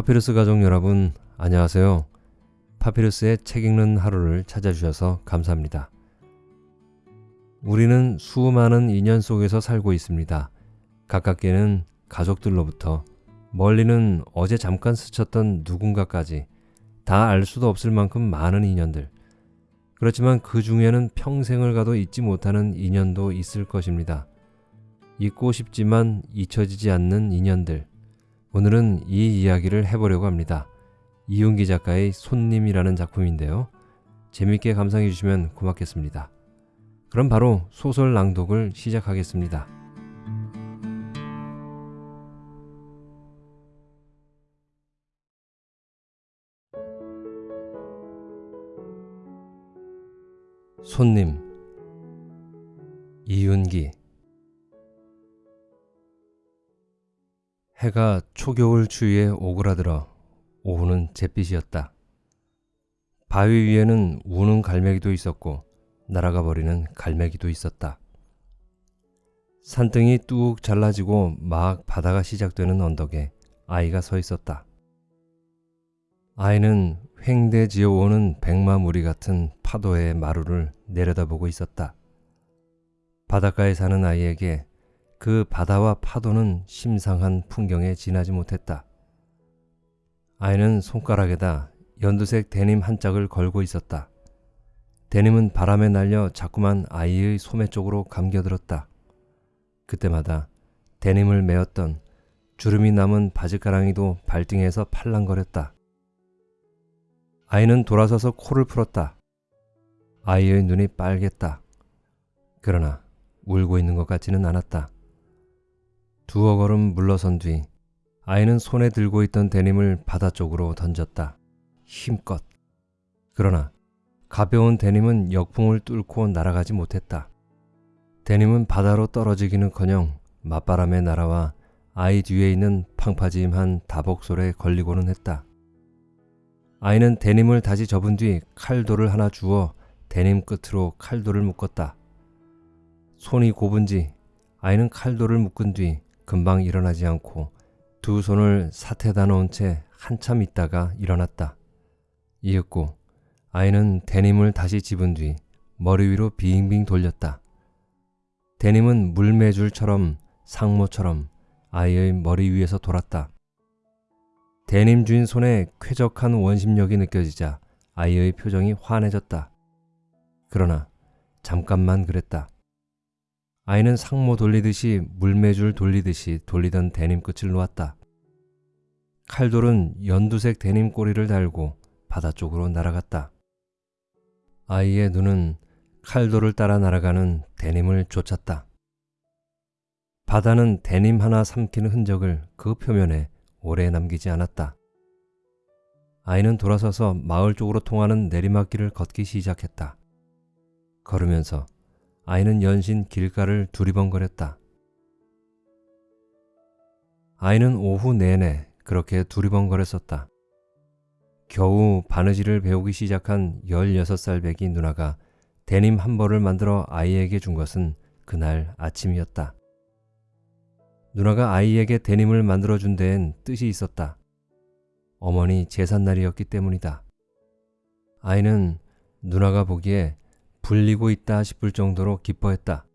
파피루스 가족 여러분, 안녕하세요. 파피루스의 책 읽는 하루를 찾아주셔서 감사합니다. 우리는 수많은 인연 속에서 살고 있습니다. 가깝게는 가족들로부터 멀리는 어제 잠깐 스쳤던 누군가까지 다 알 수도 없을 만큼 많은 인연들. 그렇지만 그 중에는 평생을 가도 잊지 못하는 인연도 있을 것입니다. 잊고 싶지만 잊혀지지 않는 인연들. 오늘은 이 이야기를 해보려고 합니다. 이윤기 작가의 손님이라는 작품인데요. 재밌게 감상해 주시면 고맙겠습니다. 그럼 바로 소설 낭독을 시작하겠습니다. 손님 이윤기 해가 초겨울 추위에 오그라들어 오후는 잿빛이었다. 바위 위에는 우는 갈매기도 있었고 날아가 버리는 갈매기도 있었다. 산등이 뚝 잘라지고 막 바다가 시작되는 언덕에 아이가 서 있었다. 아이는 횡대 지어 오는 백마 무리 같은 파도의 마루를 내려다보고 있었다. 바닷가에 사는 아이에게 그 바다와 파도는 심상한 풍경에 지나지 못했다. 아이는 손가락에다 연두색 데님 한 짝을 걸고 있었다. 데님은 바람에 날려 자꾸만 아이의 소매 쪽으로 감겨들었다. 그때마다 데님을 메었던 주름이 남은 바지가랑이도 발등에서 팔랑거렸다. 아이는 돌아서서 코를 풀었다. 아이의 눈이 빨갰다. 그러나 울고 있는 것 같지는 않았다. 두어 걸음 물러선 뒤 아이는 손에 들고 있던 데님을 바다 쪽으로 던졌다. 힘껏. 그러나 가벼운 데님은 역풍을 뚫고 날아가지 못했다. 데님은 바다로 떨어지기는커녕 맞바람에 날아와 아이 뒤에 있는 팡파짐한 다복솔에 걸리고는 했다. 아이는 데님을 다시 접은 뒤 칼도를 하나 주어 데님 끝으로 칼도를 묶었다. 손이 곱은지 아이는 칼도를 묶은 뒤 금방 일어나지 않고 두 손을 사태다 놓은 채 한참 있다가 일어났다. 이윽고 아이는 데님을 다시 집은 뒤 머리 위로 빙빙 돌렸다. 데님은 물매줄처럼 상모처럼 아이의 머리 위에서 돌았다. 데님 주인 손에 쾌적한 원심력이 느껴지자 아이의 표정이 환해졌다. 그러나 잠깐만 그랬다. 아이는 상모 돌리듯이 물매줄 돌리듯이 돌리던 데님 끝을 놓았다. 칼돌은 연두색 데님 꼬리를 달고 바다 쪽으로 날아갔다. 아이의 눈은 칼돌을 따라 날아가는 데님을 쫓았다. 바다는 데님 하나 삼키는 흔적을 그 표면에 오래 남기지 않았다. 아이는 돌아서서 마을 쪽으로 통하는 내리막길을 걷기 시작했다. 걸으면서 아이는 연신 길가를 두리번거렸다. 아이는 오후 내내 그렇게 두리번거렸었다. 겨우 바느질을 배우기 시작한 16살 배기 누나가 데님 한 벌을 만들어 아이에게 준 것은 그날 아침이었다. 누나가 아이에게 데님을 만들어 준 데엔 뜻이 있었다. 어머니 제삿날이었기 때문이다. 아이는 누나가 보기에 불리고 있다 싶을 정도로 기뻐했다.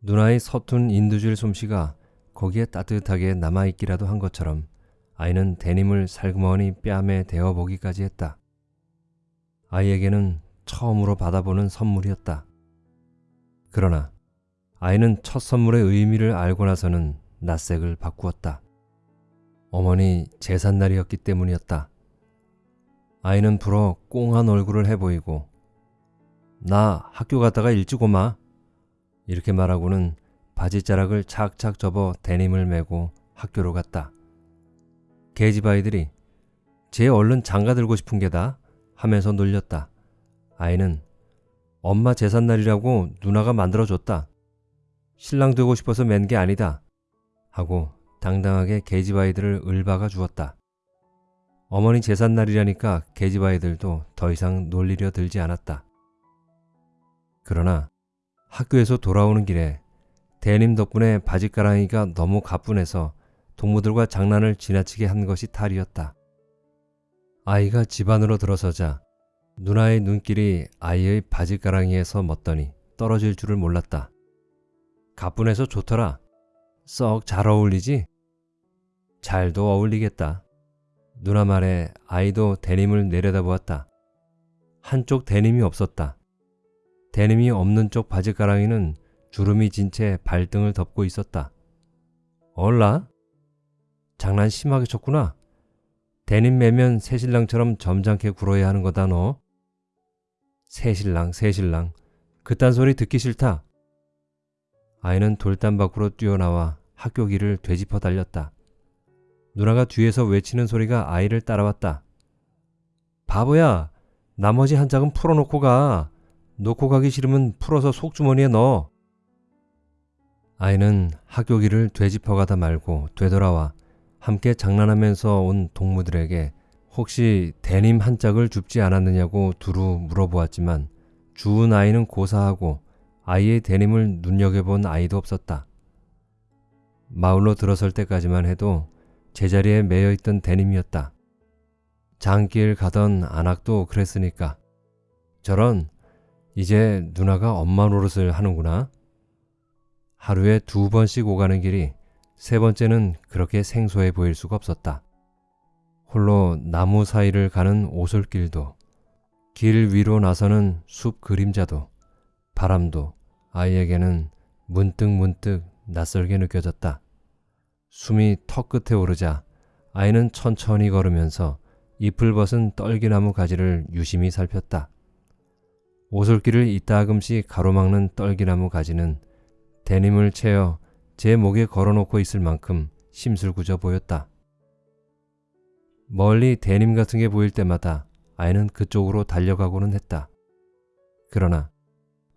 누나의 서툰 인두질 솜씨가 거기에 따뜻하게 남아있기라도 한 것처럼 아이는 데님을 살그머니 뺨에 대어보기까지 했다. 아이에게는 처음으로 받아보는 선물이었다. 그러나 아이는 첫 선물의 의미를 알고 나서는 낯색을 바꾸었다. 어머니 제삿날이었기 때문이었다. 아이는 불어 꽁한 얼굴을 해보이고 나 학교 갔다가 일찍 오마 이렇게 말하고는 바지자락을 착착 접어 데님을 메고 학교로 갔다. 계집 아이들이 쟤 얼른 장가 들고 싶은 게다 하면서 놀렸다. 아이는 엄마 제삿날이라고 누나가 만들어줬다. 신랑 되고 싶어서 맨 게 아니다. 하고 당당하게 계집 아이들을 을박아 주었다. 어머니 제삿날이라니까 계집 아이들도 더 이상 놀리려 들지 않았다. 그러나 학교에서 돌아오는 길에 대님 덕분에 바지가랑이가 너무 가뿐해서 동무들과 장난을 지나치게 한 것이 탈이었다. 아이가 집 안으로 들어서자 누나의 눈길이 아이의 바지가랑이에서 멎더니 떨어질 줄을 몰랐다. 가뿐해서 좋더라. 썩 잘 어울리지? 잘도 어울리겠다. 누나 말에 아이도 데님을 내려다보았다. 한쪽 데님이 없었다. 데님이 없는 쪽 바지가랑이는 주름이 진 채 발등을 덮고 있었다. 얼라? 장난 심하게 쳤구나. 데님 매면 새신랑처럼 점잖게 굴어야 하는 거다 너. 새신랑 새신랑 그딴 소리 듣기 싫다. 아이는 돌담 밖으로 뛰어나와 학교 길을 되짚어 달렸다. 누나가 뒤에서 외치는 소리가 아이를 따라왔다. 바보야, 나머지 한 짝은 풀어놓고 가. 놓고 가기 싫으면 풀어서 속주머니에 넣어. 아이는 학교 길을 되짚어가다 말고 되돌아와 함께 장난하면서 온 동무들에게 혹시 대님 한 짝을 줍지 않았느냐고 두루 물어보았지만 주운 아이는 고사하고 아이의 대님을 눈여겨본 아이도 없었다. 마을로 들어설 때까지만 해도 제자리에 매여있던 대님이었다. 장길 가던 안악도 그랬으니까. 저런 이제 누나가 엄마 노릇을 하는구나. 하루에 두 번씩 오가는 길이 세 번째는 그렇게 생소해 보일 수가 없었다. 홀로 나무 사이를 가는 오솔길도 길 위로 나서는 숲 그림자도 바람도 아이에게는 문득문득 낯설게 느껴졌다. 숨이 턱 끝에 오르자 아이는 천천히 걸으면서 잎을 벗은 떨기나무 가지를 유심히 살폈다. 오솔길을 이따금씩 가로막는 떨기나무 가지는 데님을 채어 제 목에 걸어놓고 있을 만큼 심술궂어 보였다. 멀리 데님 같은 게 보일 때마다 아이는 그쪽으로 달려가고는 했다. 그러나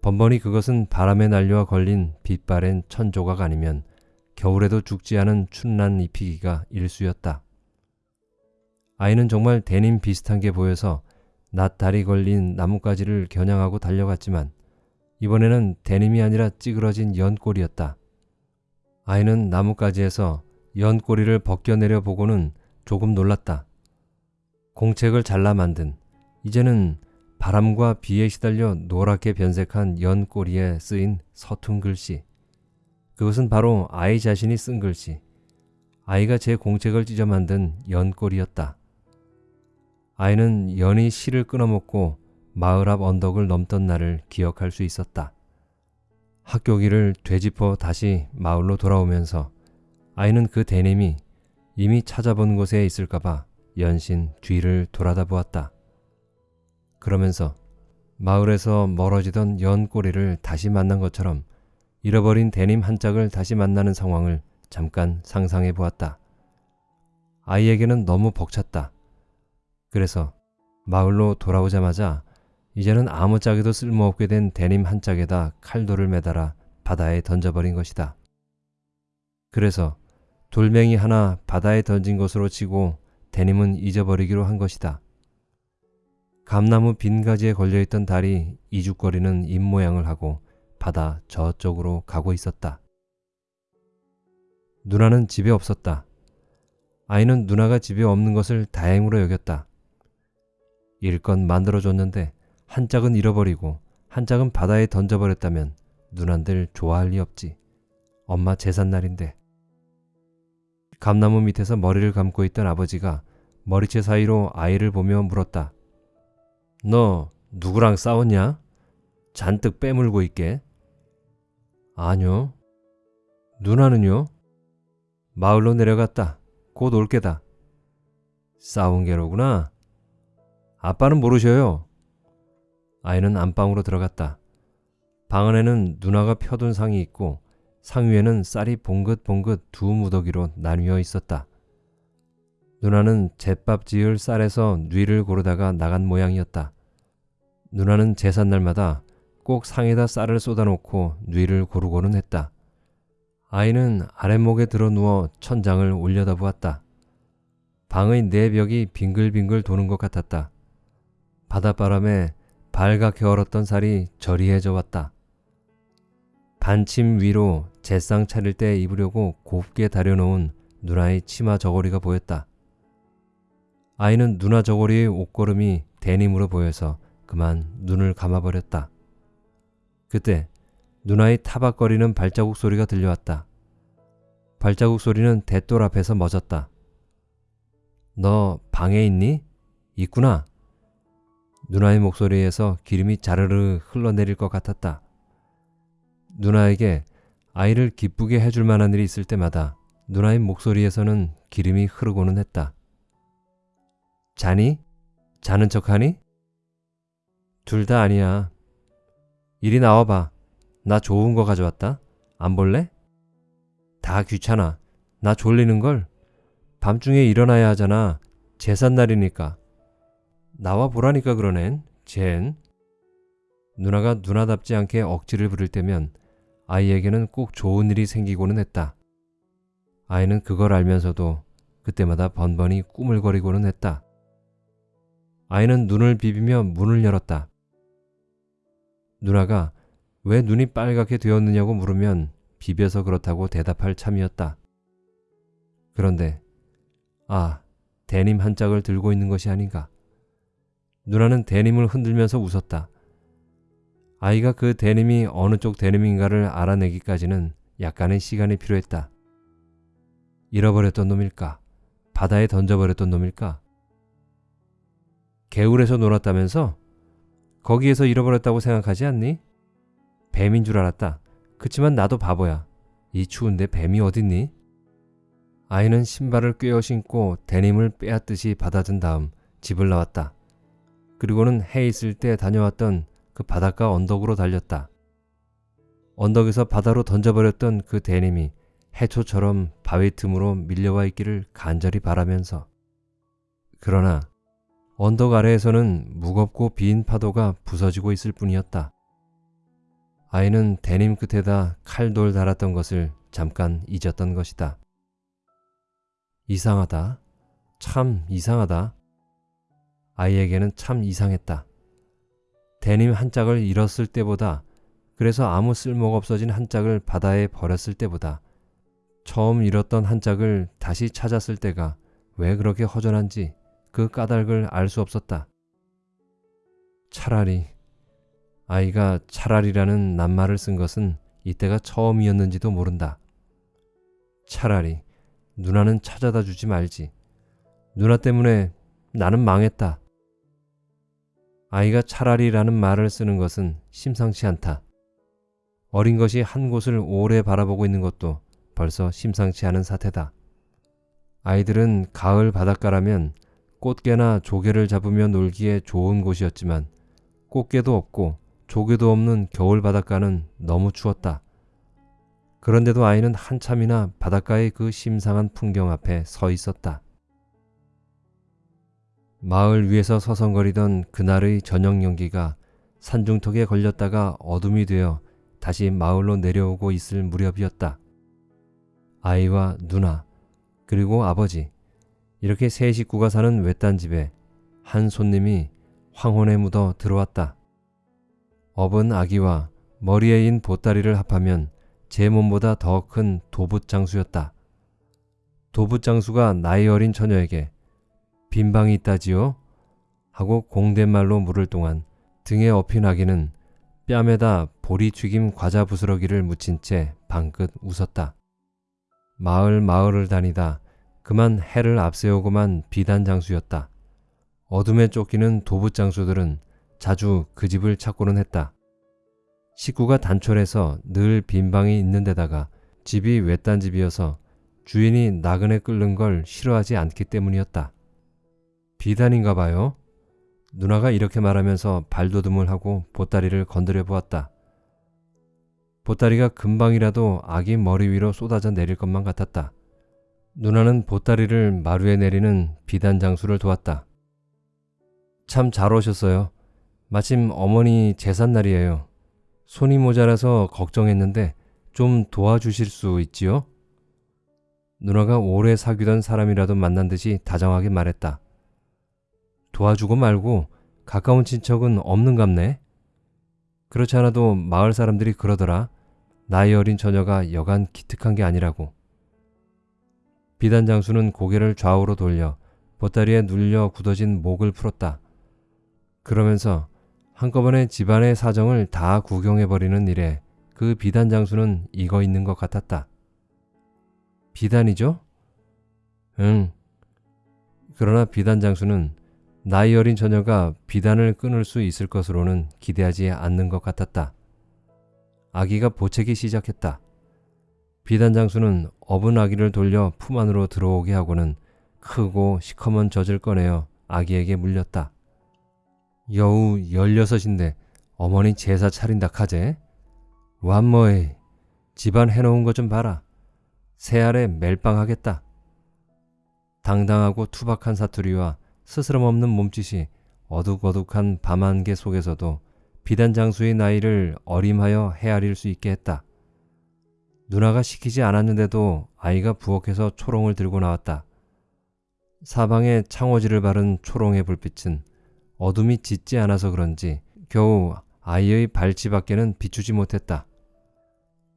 번번이 그것은 바람에 날려와 걸린 빛바랜 천조각 아니면 겨울에도 죽지 않은 춘난 잎이기가 일수였다. 아이는 정말 데님 비슷한 게 보여서 낫다리 걸린 나뭇가지를 겨냥하고 달려갔지만 이번에는 데님이 아니라 찌그러진 연꼬리였다. 아이는 나뭇가지에서 연꼬리를 벗겨내려 보고는 조금 놀랐다. 공책을 잘라 만든 이제는 바람과 비에 시달려 노랗게 변색한 연꼬리에 쓰인 서툰 글씨. 그것은 바로 아이 자신이 쓴 글씨. 아이가 제 공책을 찢어 만든 연꼴이었다. 아이는 연이 실을 끊어먹고 마을 앞 언덕을 넘던 날을 기억할 수 있었다. 학교 길을 되짚어 다시 마을로 돌아오면서 아이는 그 대님이 이미 찾아본 곳에 있을까봐 연신 뒤를 돌아다 보았다. 그러면서 마을에서 멀어지던 연 꼬리를 다시 만난 것처럼 잃어버린 데님 한 짝을 다시 만나는 상황을 잠깐 상상해 보았다. 아이에게는 너무 벅찼다. 그래서 마을로 돌아오자마자 이제는 아무 짝에도 쓸모없게 된 데님 한 짝에다 칼돌을 매달아 바다에 던져버린 것이다. 그래서 돌멩이 하나 바다에 던진 것으로 치고 데님은 잊어버리기로 한 것이다. 감나무 빈 가지에 걸려있던 달이 이죽거리는 입모양을 하고 바다 저쪽으로 가고 있었다. 누나는 집에 없었다. 아이는 누나가 집에 없는 것을 다행으로 여겼다. 일껏 만들어줬는데 한 짝은 잃어버리고 한 짝은 바다에 던져버렸다면 누난들 좋아할 리 없지. 엄마 제삿날인데. 감나무 밑에서 머리를 감고 있던 아버지가 머리채 사이로 아이를 보며 물었다. 너 누구랑 싸웠냐? 잔뜩 빼물고 있게. 아니요. 누나는요? 마을로 내려갔다. 곧 올 게다. 싸운 게로구나. 아빠는 모르셔요. 아이는 안방으로 들어갔다. 방 안에는 누나가 펴둔 상이 있고 상 위에는 쌀이 봉긋봉긋 두 무더기로 나뉘어 있었다. 누나는 제밥 지을 쌀에서 뉘를 고르다가 나간 모양이었다. 누나는 제삿날마다 꼭 상에다 쌀을 쏟아놓고 뉘를 고르고는 했다. 아이는 아랫목에 들어 누워 천장을 올려다보았다. 방의 네 벽이 빙글빙글 도는 것 같았다. 바닷바람에 발갛게 얼었던 살이 저리해져 왔다. 반침 위로 제상 차릴 때 입으려고 곱게 다려놓은 누나의 치마 저고리가 보였다. 아이는 누나 저고리의 옷걸음이 데님으로 보여서 그만 눈을 감아버렸다. 그때 누나의 타박거리는 발자국 소리가 들려왔다. 발자국 소리는 대돌 앞에서 멎었다. 너 방에 있니? 있구나. 누나의 목소리에서 기름이 자르르 흘러내릴 것 같았다. 누나에게 아이를 기쁘게 해줄 만한 일이 있을 때마다 누나의 목소리에서는 기름이 흐르고는 했다. 자니? 자는 척하니? 둘 다 아니야. 이리 나와봐. 나 좋은 거 가져왔다. 안 볼래? 다 귀찮아. 나 졸리는 걸. 밤중에 일어나야 하잖아. 제삿날이니까. 나와 보라니까 그러넨. 젠. 누나가 누나답지 않게 억지를 부릴 때면 아이에게는 꼭 좋은 일이 생기고는 했다. 아이는 그걸 알면서도 그때마다 번번이 꾸물거리고는 했다. 아이는 눈을 비비며 문을 열었다. 누나가 왜 눈이 빨갛게 되었느냐고 물으면 비벼서 그렇다고 대답할 참이었다. 그런데 아, 데님 한 짝을 들고 있는 것이 아닌가. 누나는 데님을 흔들면서 웃었다. 아이가 그 데님이 어느 쪽 데님인가를 알아내기까지는 약간의 시간이 필요했다. 잃어버렸던 놈일까? 바다에 던져버렸던 놈일까? 개울에서 놀았다면서? 거기에서 잃어버렸다고 생각하지 않니? 뱀인 줄 알았다. 그치만 나도 바보야. 이 추운데 뱀이 어딨니? 아이는 신발을 꿰어 신고 데님을 빼앗듯이 받아든 다음 집을 나왔다. 그리고는 해 있을 때 다녀왔던 그 바닷가 언덕으로 달렸다. 언덕에서 바다로 던져버렸던 그 데님이 해초처럼 바위 틈으로 밀려와 있기를 간절히 바라면서 그러나 언덕 아래에서는 무겁고 빈 파도가 부서지고 있을 뿐이었다. 아이는 데님 끝에다 칼돌 달았던 것을 잠깐 잊었던 것이다. 이상하다. 참 이상하다. 아이에게는 참 이상했다. 데님 한 짝을 잃었을 때보다 그래서 아무 쓸모가 없어진 한 짝을 바다에 버렸을 때보다 처음 잃었던 한 짝을 다시 찾았을 때가 왜 그렇게 허전한지 그 까닭을 알 수 없었다. 차라리 아이가 차라리라는 낱말을 쓴 것은 이때가 처음이었는지도 모른다. 차라리 누나는 찾아다 주지 말지. 누나 때문에 나는 망했다. 아이가 차라리라는 말을 쓰는 것은 심상치 않다. 어린 것이 한 곳을 오래 바라보고 있는 것도 벌써 심상치 않은 사태다. 아이들은 가을 바닷가라면 꽃게나 조개를 잡으며 놀기에 좋은 곳이었지만 꽃게도 없고 조개도 없는 겨울 바닷가는 너무 추웠다. 그런데도 아이는 한참이나 바닷가의 그 심상한 풍경 앞에 서 있었다. 마을 위에서 서성거리던 그날의 저녁 연기가 산중턱에 걸렸다가 어둠이 되어 다시 마을로 내려오고 있을 무렵이었다. 아이와 누나, 그리고 아버지, 이렇게 세 식구가 사는 외딴 집에 한 손님이 황혼에 묻어 들어왔다. 업은 아기와 머리에 인 보따리를 합하면 제 몸보다 더 큰 도붓장수였다. 도붓장수가 나이 어린 처녀에게 빈 방이 있다지요? 하고 공대말로 물을 동안 등에 업힌 아기는 뺨에다 보리 튀김 과자 부스러기를 묻힌 채 방긋 웃었다. 마을 마을을 다니다 그만 해를 앞세우고만 비단장수였다. 어둠에 쫓기는 도부장수들은 자주 그 집을 찾고는 했다. 식구가 단촐해서 늘 빈방이 있는 데다가 집이 외딴 집이어서 주인이 나그네 끓는 걸 싫어하지 않기 때문이었다. 비단인가 봐요. 누나가 이렇게 말하면서 발돋움을 하고 보따리를 건드려 보았다. 보따리가 금방이라도 아기 머리 위로 쏟아져 내릴 것만 같았다. 누나는 보따리를 마루에 내리는 비단 장수를 도왔다. 참 잘 오셨어요. 마침 어머니 제삿날이에요. 손이 모자라서 걱정했는데 좀 도와주실 수 있지요? 누나가 오래 사귀던 사람이라도 만난 듯이 다정하게 말했다. 도와주고 말고 가까운 친척은 없는갑네. 그렇지 않아도 마을 사람들이 그러더라. 나이 어린 처녀가 여간 기특한 게 아니라고. 비단 장수는 고개를 좌우로 돌려 보따리에 눌려 굳어진 목을 풀었다. 그러면서 한꺼번에 집안의 사정을 다 구경해버리는 일에 그 비단 장수는 익어 있는 것 같았다. 비단이죠? 응. 그러나 비단 장수는 나이 어린 처녀가 비단을 끊을 수 있을 것으로는 기대하지 않는 것 같았다. 아기가 보채기 시작했다. 비단 장수는 업은 아기를 돌려 품 안으로 들어오게 하고는 크고 시커먼 젖을 꺼내어 아기에게 물렸다. 여우 열여섯인데 어머니 제사 차린다 카제? 완머이 집안 해놓은 것 좀 봐라. 새알에 멜빵하겠다. 당당하고 투박한 사투리와 스스럼 없는 몸짓이 어둑어둑한 밤안개 속에서도 비단 장수의 나이를 어림하여 헤아릴 수 있게 했다. 누나가 시키지 않았는데도 아이가 부엌에서 초롱을 들고 나왔다. 사방에 창호지를 바른 초롱의 불빛은 어둠이 짙지 않아서 그런지 겨우 아이의 발치밖에는 비추지 못했다.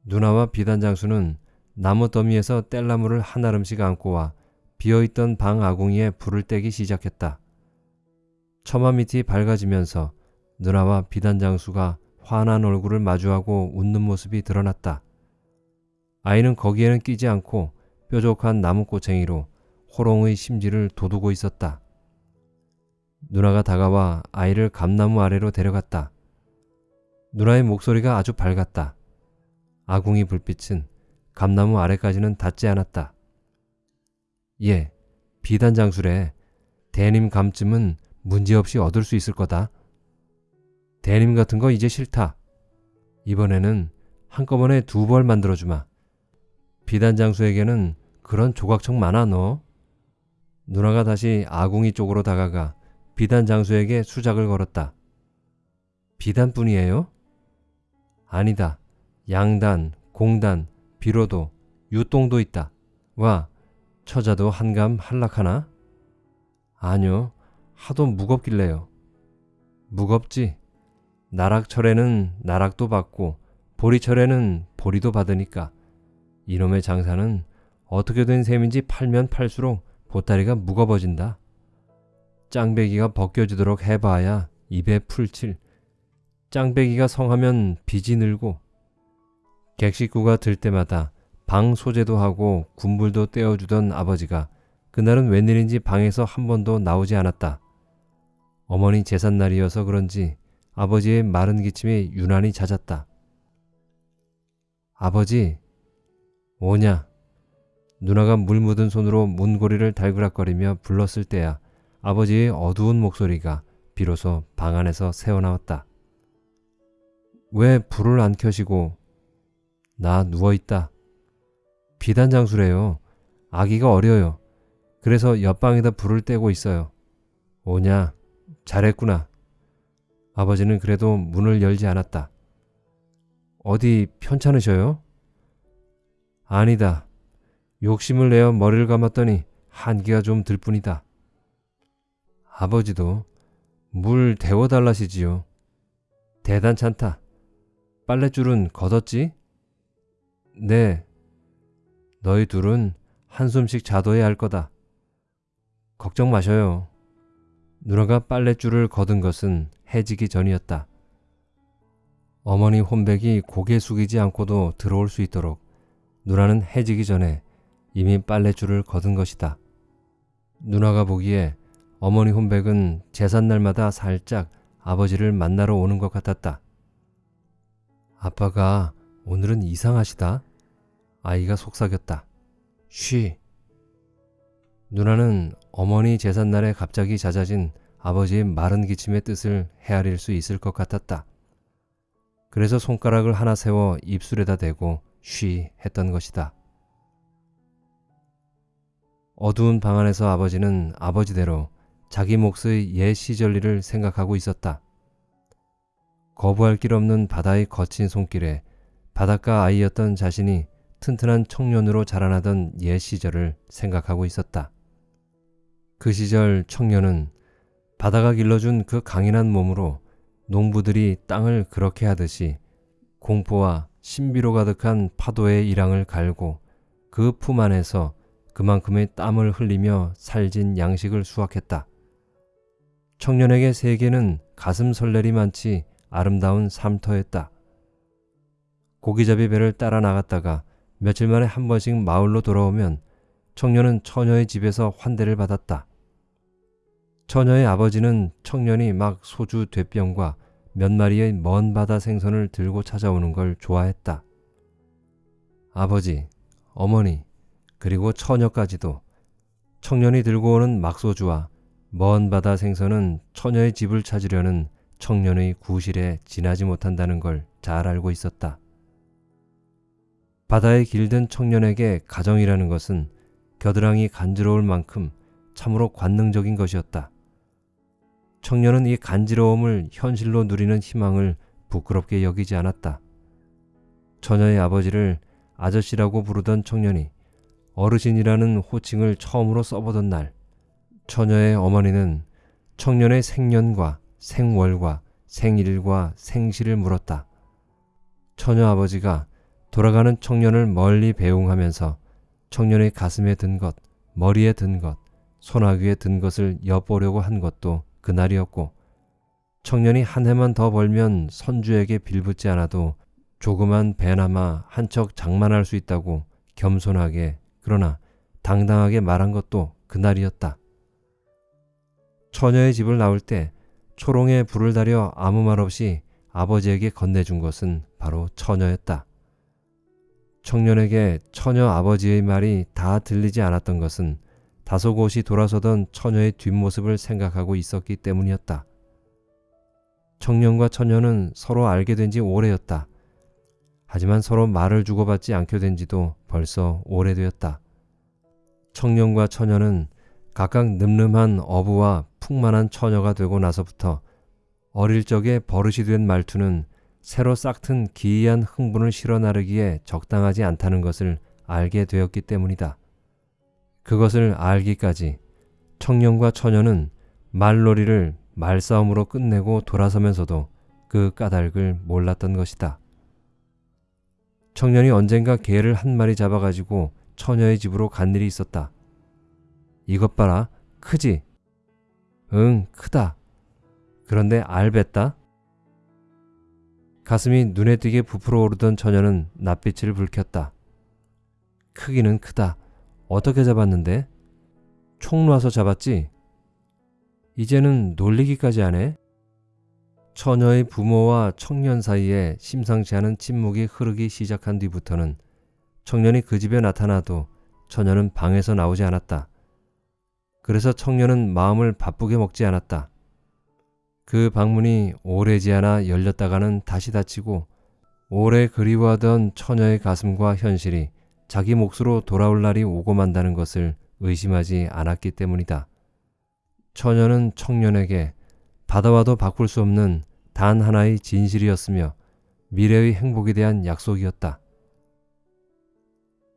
누나와 비단 장수는 나무 더미에서 뗄나무를 한아름씩 안고 와 비어있던 방 아궁이에 불을 떼기 시작했다. 처마 밑이 밝아지면서 누나와 비단 장수가 환한 얼굴을 마주하고 웃는 모습이 드러났다. 아이는 거기에는 끼지 않고 뾰족한 나무꼬챙이로 호롱의 심지를 돋우고 있었다. 누나가 다가와 아이를 감나무 아래로 데려갔다. 누나의 목소리가 아주 밝았다. 아궁이 불빛은 감나무 아래까지는 닿지 않았다. 예, 비단 장술에 대님 감쯤은 문제없이 얻을 수 있을 거다. 대님 같은 거 이제 싫다. 이번에는 한꺼번에 두 벌 만들어주마. 비단 장수에게는 그런 조각청 많아 너. 누나가 다시 아궁이 쪽으로 다가가 비단 장수에게 수작을 걸었다. 비단뿐이에요? 아니다. 양단, 공단, 비로도, 유똥도 있다. 와, 처자도 한감 한락하나? 아니요. 하도 무겁길래요. 무겁지. 나락철에는 나락도 받고 보리철에는 보리도 받으니까 이놈의 장사는 어떻게 된 셈인지 팔면 팔수록 보따리가 무거워진다. 짱배기가 벗겨지도록 해봐야 입에 풀칠. 짱배기가 성하면 빚이 늘고 객식구가 들 때마다 방 소재도 하고 군불도 떼어주던 아버지가 그날은 웬일인지 방에서 한 번도 나오지 않았다. 어머니 제삿날이어서 그런지 아버지의 마른 기침이 유난히 잦았다. 아버지, 오냐? 누나가 물 묻은 손으로 문고리를 달그락거리며 불렀을 때야 아버지의 어두운 목소리가 비로소 방 안에서 새어나왔다. 왜 불을 안 켜시고 나 누워있다. 비단 장수래요. 아기가 어려요. 그래서 옆방에다 불을 떼고 있어요. 오냐? 잘했구나. 아버지는 그래도 문을 열지 않았다. 어디 편찮으셔요? 아니다. 욕심을 내어 머리를 감았더니 한기가 좀 들 뿐이다. 아버지도 물 데워달라시지요. 대단찮다. 빨랫줄은 걷었지? 네, 너희 둘은 한숨씩 자둬야 할 거다. 걱정 마셔요. 누나가 빨랫줄을 거둔 것은 해지기 전이었다. 어머니 혼백이 고개 숙이지 않고도 들어올 수 있도록 누나는 해지기 전에 이미 빨랫줄을 거둔 것이다. 누나가 보기에 어머니 혼백은 제삿날마다 살짝 아버지를 만나러 오는 것 같았다. 아빠가 오늘은 이상하시다. 아이가 속삭였다. 쉬. 누나는 어머니 제삿날에 갑자기 잦아진 아버지의 마른 기침의 뜻을 헤아릴 수 있을 것 같았다. 그래서 손가락을 하나 세워 입술에다 대고 쉬 했던 것이다. 어두운 방 안에서 아버지는 아버지대로 자기 몫의 옛 시절일을 생각하고 있었다. 거부할 길 없는 바다의 거친 손길에 바닷가 아이였던 자신이 튼튼한 청년으로 자라나던 옛 시절을 생각하고 있었다. 그 시절 청년은 바다가 길러준 그 강인한 몸으로 농부들이 땅을 그렇게 하듯이 공포와 신비로 가득한 파도의 일항을 갈고 그 품 안에서 그만큼의 땀을 흘리며 살진 양식을 수확했다. 청년에게 세계는 가슴 설레리 많지 아름다운 삼터였다. 고기잡이 배를 따라 나갔다가 며칠 만에 한 번씩 마을로 돌아오면 청년은 처녀의 집에서 환대를 받았다. 처녀의 아버지는 청년이 막 소주 되병과 몇 마리의 먼 바다 생선을 들고 찾아오는 걸 좋아했다. 아버지, 어머니, 그리고 처녀까지도 청년이 들고 오는 막소주와 먼 바다 생선은 처녀의 집을 찾으려는 청년의 구실에 지나지 못한다는 걸 잘 알고 있었다. 바다에 길든 청년에게 가정이라는 것은 겨드랑이 간지러울 만큼 참으로 관능적인 것이었다. 청년은 이 간지러움을 현실로 누리는 희망을 부끄럽게 여기지 않았다. 처녀의 아버지를 아저씨라고 부르던 청년이 어르신이라는 호칭을 처음으로 써보던 날, 처녀의 어머니는 청년의 생년과 생월과 생일과 생시를 물었다. 처녀 아버지가 돌아가는 청년을 멀리 배웅하면서 청년의 가슴에 든 것, 머리에 든 것, 소나귀에 든 것을 엿보려고 한 것도 그날이었고 청년이 한 해만 더 벌면 선주에게 빌붙지 않아도 조그만 배나마 한 척 장만할 수 있다고 겸손하게 그러나 당당하게 말한 것도 그날이었다. 처녀의 집을 나올 때 초롱에 불을 달여 아무 말 없이 아버지에게 건네준 것은 바로 처녀였다. 청년에게 처녀 아버지의 말이 다 들리지 않았던 것은 다소곳이 돌아서던 처녀의 뒷모습을 생각하고 있었기 때문이었다. 청년과 처녀는 서로 알게 된 지 오래였다. 하지만 서로 말을 주고받지 않게 된 지도 벌써 오래되었다. 청년과 처녀는 각각 늠름한 어부와 풍만한 처녀가 되고 나서부터 어릴 적에 버릇이 된 말투는 새로 싹튼 기이한 흥분을 실어 나르기에 적당하지 않다는 것을 알게 되었기 때문이다. 그것을 알기까지 청년과 처녀는 말놀이를 말싸움으로 끝내고 돌아서면서도 그 까닭을 몰랐던 것이다. 청년이 언젠가 개를 한 마리 잡아가지고 처녀의 집으로 간 일이 있었다. 이것 봐라, 크지? 응, 크다. 그런데 알뱉다? 가슴이 눈에 띄게 부풀어 오르던 처녀는 낯빛을 붉혔다. 크기는 크다. 어떻게 잡았는데? 총 놔서 잡았지? 이제는 놀리기까지 하네? 처녀의 부모와 청년 사이에 심상치 않은 침묵이 흐르기 시작한 뒤부터는 청년이 그 집에 나타나도 처녀는 방에서 나오지 않았다. 그래서 청년은 마음을 바쁘게 먹지 않았다. 그 방문이 오래지 않아 열렸다가는 다시 닫히고 오래 그리워하던 처녀의 가슴과 현실이 자기 몫으로 돌아올 날이 오고 만다는 것을 의심하지 않았기 때문이다. 처녀는 청년에게 받아와도 바꿀 수 없는 단 하나의 진실이었으며 미래의 행복에 대한 약속이었다.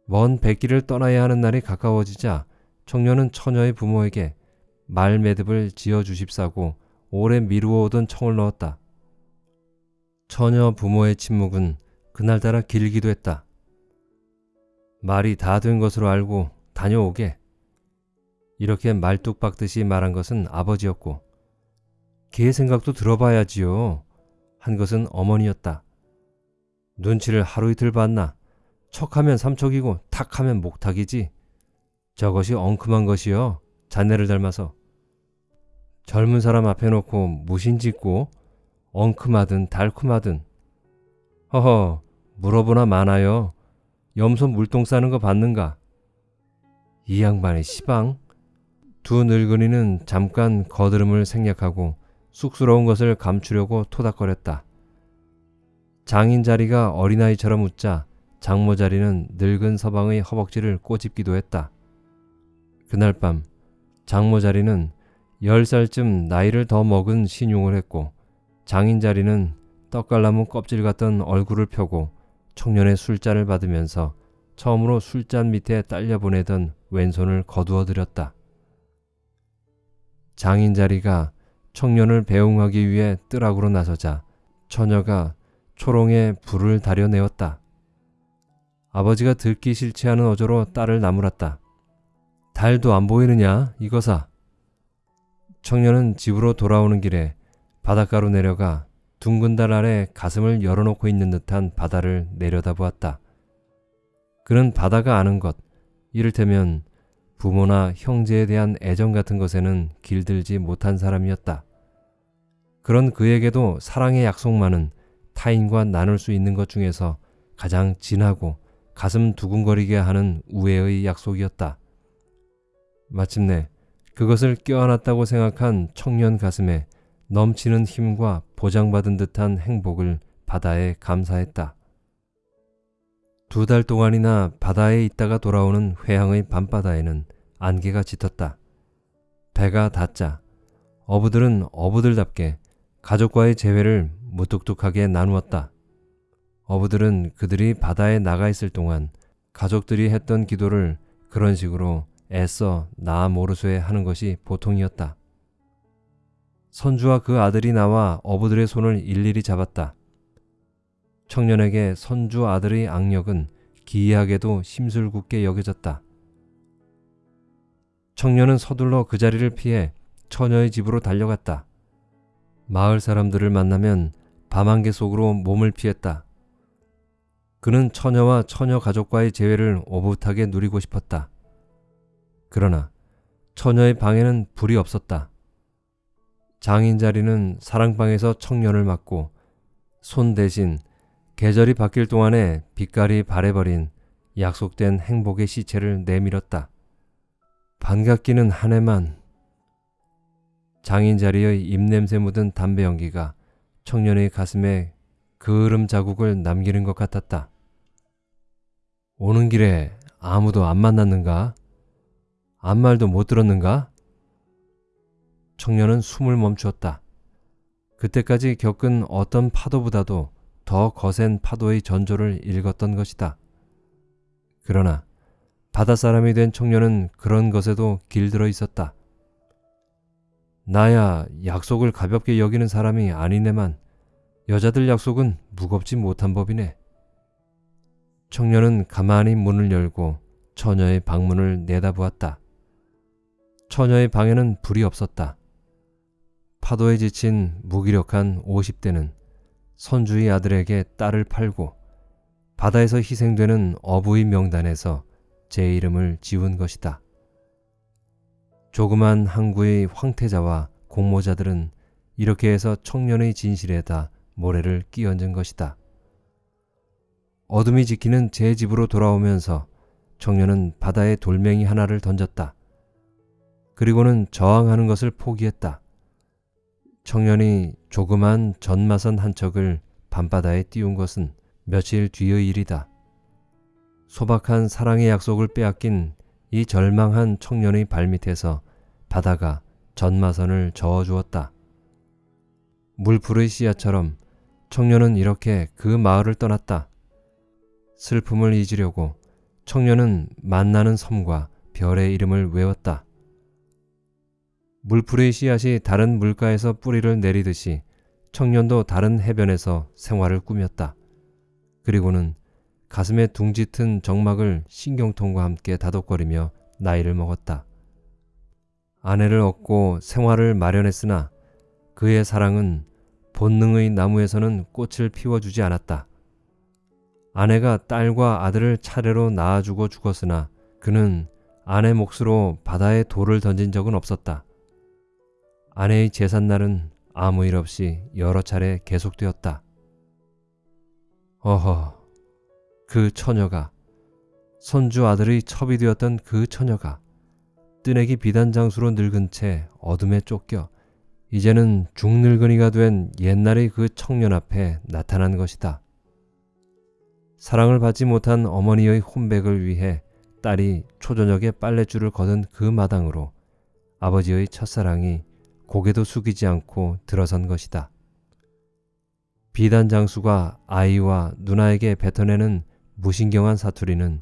먼 백기를 떠나야 하는 날이 가까워지자 청년은 처녀의 부모에게 말매듭을 지어 주십사고 오래 미루어오던 청을 넣었다. 처녀 부모의 침묵은 그날따라 길기도 했다. 말이 다 된 것으로 알고 다녀오게. 이렇게 말뚝 박듯이 말한 것은 아버지였고 걔 생각도 들어봐야지요. 한 것은 어머니였다. 눈치를 하루 이틀 봤나? 척하면 삼척이고 탁하면 목탁이지. 저것이 엉큼한 것이요. 자네를 닮아서. 젊은 사람 앞에 놓고 무신짓고 엉큼하든 달콤하든 허허 물어보나 마나요. 염소 물똥 싸는 거 봤는가? 이 양반의 시방? 두 늙은이는 잠깐 거드름을 생략하고 쑥스러운 것을 감추려고 토닥거렸다. 장인 자리가 어린아이처럼 웃자 장모 자리는 늙은 서방의 허벅지를 꼬집기도 했다. 그날 밤 장모 자리는 10살쯤 나이를 더 먹은 신용을 했고 장인 자리는 떡갈나무 껍질 같던 얼굴을 펴고 청년의 술잔을 받으면서 처음으로 술잔 밑에 딸려 보내던 왼손을 거두어 들였다. 장인 자리가 청년을 배웅하기 위해 뜨락으로 나서자 처녀가 초롱에 불을 다려내었다. 아버지가 듣기 싫지 않은 어조로 딸을 나무랐다. 달도 안 보이느냐 이거사. 청년은 집으로 돌아오는 길에 바닷가로 내려가 둥근 달 아래 가슴을 열어놓고 있는 듯한 바다를 내려다보았다. 그는 바다가 아는 것, 이를테면 부모나 형제에 대한 애정 같은 것에는 길들지 못한 사람이었다. 그런 그에게도 사랑의 약속만은 타인과 나눌 수 있는 것 중에서 가장 진하고 가슴 두근거리게 하는 우애의 약속이었다. 마침내 그것을 껴안았다고 생각한 청년 가슴에 넘치는 힘과 보장받은 듯한 행복을 바다에 감사했다. 두 달 동안이나 바다에 있다가 돌아오는 회항의 밤바다에는 안개가 짙었다. 배가 닿자 어부들은 어부들답게 가족과의 재회를 무뚝뚝하게 나누었다. 어부들은 그들이 바다에 나가 있을 동안 가족들이 했던 기도를 그런 식으로 애써 나 모르쇠 하는 것이 보통이었다. 선주와 그 아들이 나와 어부들의 손을 일일이 잡았다. 청년에게 선주 아들의 악력은 기이하게도 심술궂게 여겨졌다. 청년은 서둘러 그 자리를 피해 처녀의 집으로 달려갔다. 마을 사람들을 만나면 밤안개 속으로 몸을 피했다. 그는 처녀와 처녀 가족과의 재회를 오붓하게 누리고 싶었다. 그러나 처녀의 방에는 불이 없었다. 장인 자리는 사랑방에서 청년을 맞고 손 대신 계절이 바뀔 동안에 빛깔이 바래버린 약속된 행복의 시체를 내밀었다. 반갑기는 한 해만 장인 자리의 입냄새 묻은 담배 연기가 청년의 가슴에 그을음 자국을 남기는 것 같았다. 오는 길에 아무도 안 만났는가? 아무 말도 못 들었는가? 청년은 숨을 멈추었다. 그때까지 겪은 어떤 파도보다도 더 거센 파도의 전조를 읽었던 것이다. 그러나 바닷사람이 된 청년은 그런 것에도 길들어 있었다. 나야 약속을 가볍게 여기는 사람이 아니네만 여자들 약속은 무겁지 못한 법이네. 청년은 가만히 문을 열고 처녀의 방문을 내다보았다. 처녀의 방에는 불이 없었다. 파도에 지친 무기력한 50대는 선주의 아들에게 딸을 팔고 바다에서 희생되는 어부의 명단에서 제 이름을 지운 것이다. 조그만 항구의 황태자와 공모자들은 이렇게 해서 청년의 진실에다 모래를 끼얹은 것이다. 어둠이 지키는 제 집으로 돌아오면서 청년은 바다에 돌멩이 하나를 던졌다. 그리고는 저항하는 것을 포기했다. 청년이 조그만 전마선 한 척을 밤바다에 띄운 것은 며칠 뒤의 일이다. 소박한 사랑의 약속을 빼앗긴 이 절망한 청년의 발밑에서 바다가 전마선을 저어주었다. 물풀의 씨앗처럼 청년은 이렇게 그 마을을 떠났다. 슬픔을 잊으려고 청년은 만나는 섬과 별의 이름을 외웠다. 물풀의 씨앗이 다른 물가에서 뿌리를 내리듯이 청년도 다른 해변에서 생활을 꾸몄다. 그리고는 가슴에 둥짓은 정막을 신경통과 함께 다독거리며 나이를 먹었다. 아내를 얻고 생활을 마련했으나 그의 사랑은 본능의 나무에서는 꽃을 피워주지 않았다. 아내가 딸과 아들을 차례로 낳아주고 죽었으나 그는 아내 몫으로 바다에 돌을 던진 적은 없었다. 아내의 제삿날은 아무 일 없이 여러 차례 계속되었다. 어허, 그 처녀가 손주 아들의 첩이 되었던 그 처녀가 뜨내기 비단장수로 늙은 채 어둠에 쫓겨 이제는 중늙은이가 된 옛날의 그 청년 앞에 나타난 것이다. 사랑을 받지 못한 어머니의 혼백을 위해 딸이 초저녁에 빨랫줄을 거둔 그 마당으로 아버지의 첫사랑이 고개도 숙이지 않고 들어선 것이다. 비단 장수가 아이와 누나에게 뱉어내는 무신경한 사투리는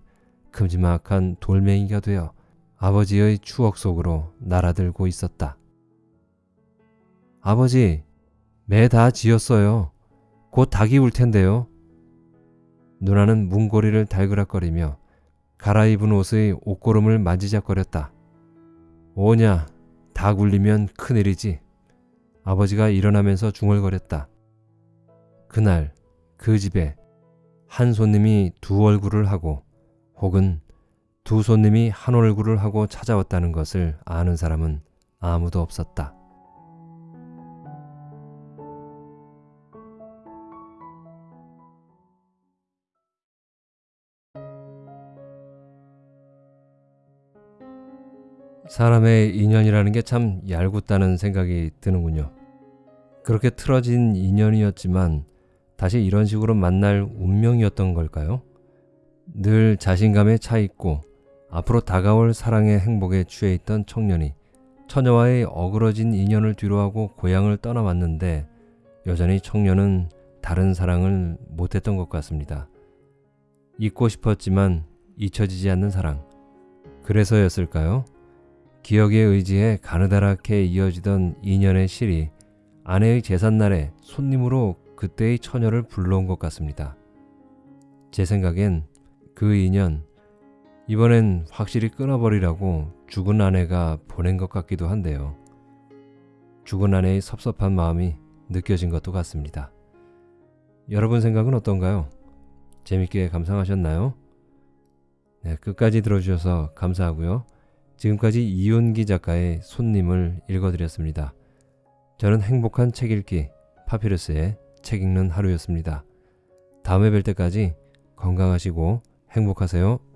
큼지막한 돌멩이가 되어 아버지의 추억 속으로 날아들고 있었다. 아버지, 매 다 지었어요. 곧 닭이 울 텐데요. 누나는 문고리를 달그락거리며 갈아입은 옷의 옷고름을 만지작거렸다. 오냐, 다 굴리면 큰일이지. 아버지가 일어나면서 중얼거렸다. 그날 그 집에 한 손님이 두 얼굴을 하고 혹은 두 손님이 한 얼굴을 하고 찾아왔다는 것을 아는 사람은 아무도 없었다. 사람의 인연이라는 게 참 얄궂다는 생각이 드는군요. 그렇게 틀어진 인연이었지만 다시 이런 식으로 만날 운명이었던 걸까요? 늘 자신감에 차 있고 앞으로 다가올 사랑의 행복에 취해 있던 청년이 처녀와의 어그러진 인연을 뒤로하고 고향을 떠나왔는데 여전히 청년은 다른 사랑을 못했던 것 같습니다. 잊고 싶었지만 잊혀지지 않는 사랑. 그래서였을까요? 기억에 의지해 가느다랗게 이어지던 인연의 실이 아내의 제삿날에 손님으로 그때의 처녀를 불러온 것 같습니다. 제 생각엔 그 인연 이번엔 확실히 끊어버리라고 죽은 아내가 보낸 것 같기도 한데요. 죽은 아내의 섭섭한 마음이 느껴진 것도 같습니다. 여러분 생각은 어떤가요? 재밌게 감상하셨나요? 네, 끝까지 들어주셔서 감사하고요. 지금까지 이윤기 작가의 손님을 읽어드렸습니다. 저는 행복한 책 읽기 파피루스의 책 읽는 하루였습니다. 다음에 뵐 때까지 건강하시고 행복하세요.